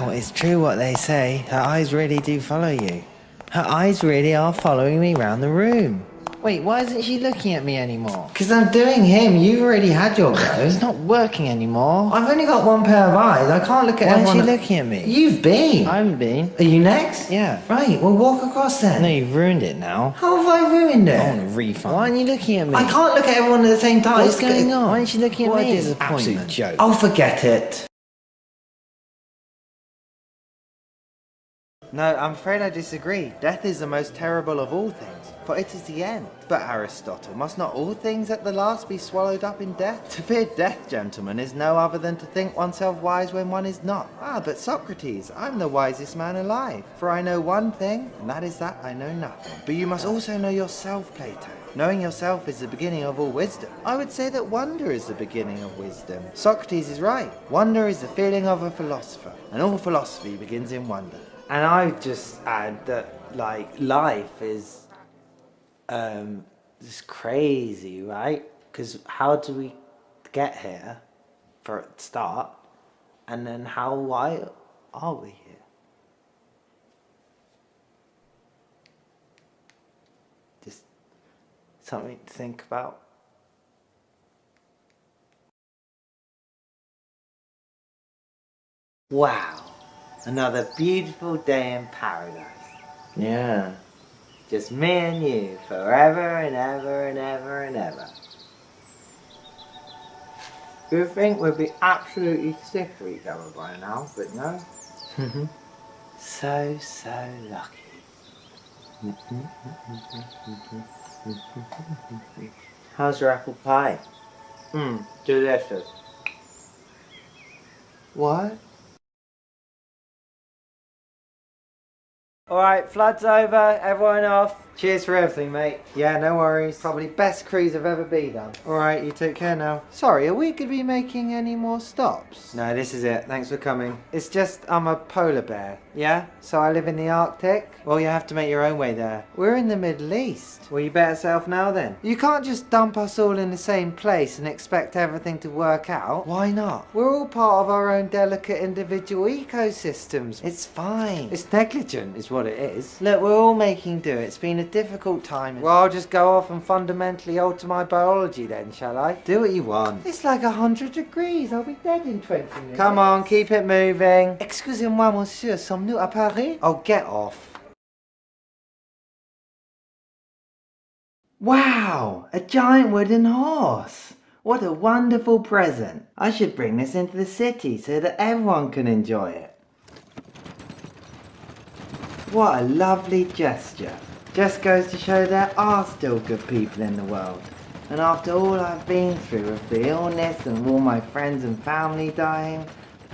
Wow, it's true what they say. Her eyes really do follow you. Her eyes really are following me round the room. Wait, why isn't she looking at me anymore? Because I'm doing him. You've already had your go. it's not working anymore. I've only got one pair of eyes. I can't look at Why is everyone. she looking at me? You've been. I haven't been. Are you next? Yeah. Right, well walk across then. No, you've ruined it now. How have I ruined it? I want a refund. Why aren't you looking at me? I can't look at everyone at the same time. What's It's going go- on? Why aren't you looking at What a me? disappointment. Absolute joke. Oh, forget it. No, I'm afraid I disagree. Death is the most terrible of all things, for it is the end. But Aristotle, must not all things at the last be swallowed up in death? To fear death, gentlemen, is no other than to think oneself wise when one is not. Ah, but Socrates, I'm the wisest man alive, for I know one thing, and that is that I know nothing. But you must also know yourself, Plato. Knowing yourself is the beginning of all wisdom. I would say that wonder is the beginning of wisdom. Socrates is right. Wonder is the feeling of a philosopher, and all philosophy begins in wonder. And I just add that, like, life is um, just crazy, right? Because how do we get here, for a start, and then how, why are we here? Just something to think about. Wow, another beautiful day in paradise. Yeah. Just me and you, forever and ever and ever and ever. You think we'd be absolutely sick of each other by now, but no. Mm-hmm. so, so lucky. How's your apple pie? Mmm, delicious. What? Alright, flood's over, everyone off. Cheers for everything, mate. Yeah, no worries. Probably best cruise I've ever been on. Alright, you take care now. Sorry, are we going to be making any more stops? No, this is it. Thanks for coming. It's just, I'm a polar bear, yeah? So I live in the Arctic? Well, you have to make your own way there. We're in the Middle East. Well, you better self now then. You can't just dump us all in the same place and expect everything to work out. Why not? We're all part of our own delicate individual ecosystems. It's fine. It's negligent is what it is. Look, we're all making do. It's been a difficult time. Well, I'll just go off and fundamentally alter my biology then, shall I? Do what you want. It's like a hundred degrees. I'll be dead in 20 minutes. Come on, keep it moving. Excusez-moi, monsieur. Sommes-nous à Paris? Oh, get off. Wow, a giant wooden horse. What a wonderful present. I should bring this into the city so that everyone can enjoy it. What a lovely gesture. Just goes to show there are still good people in the world. And after all I've been through with the illness and all my friends and family dying,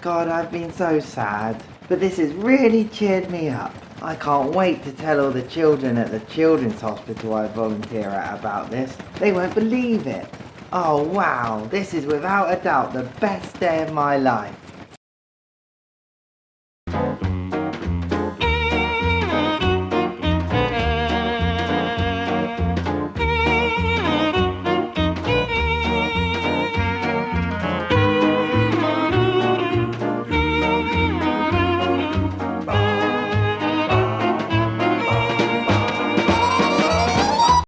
God, I've been so sad. But this has really cheered me up. I can't wait to tell all the children at the children's hospital I volunteer at about this. They won't believe it. Oh wow, this is without a doubt the best day of my life.